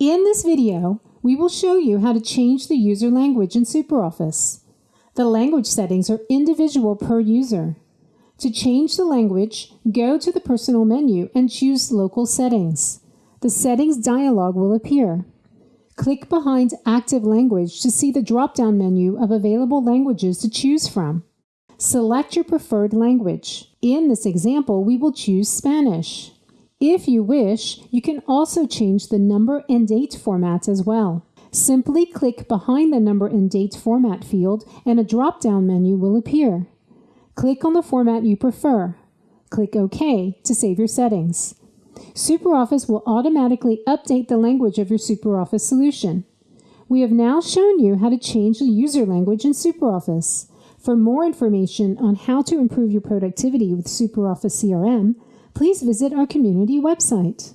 In this video, we will show you how to change the user language in SuperOffice. The language settings are individual per user. To change the language, go to the Personal menu and choose Local Settings. The Settings dialog will appear. Click behind Active Language to see the drop-down menu of available languages to choose from. Select your preferred language. In this example, we will choose Spanish. If you wish, you can also change the number and date formats as well. Simply click behind the number and date format field and a drop-down menu will appear. Click on the format you prefer. Click OK to save your settings. SuperOffice will automatically update the language of your SuperOffice solution. We have now shown you how to change the user language in SuperOffice. For more information on how to improve your productivity with SuperOffice CRM, please visit our community website.